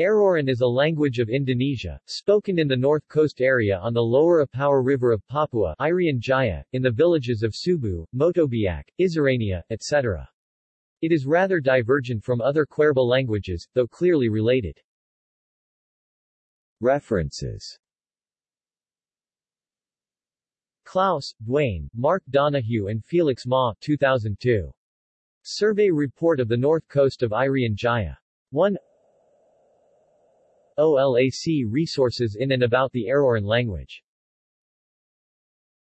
Aroran is a language of Indonesia, spoken in the north coast area on the lower Apauwar River of Papua Irian Jaya, in the villages of Subu, Motobiak, Isarania, etc. It is rather divergent from other Kwerba languages, though clearly related. References Clouse, Duane, Mark Donohue and Felix Ma 2002. Survey Report of the North Coast of Irian Jaya. 1 OLAC Resources in and about the Aroran language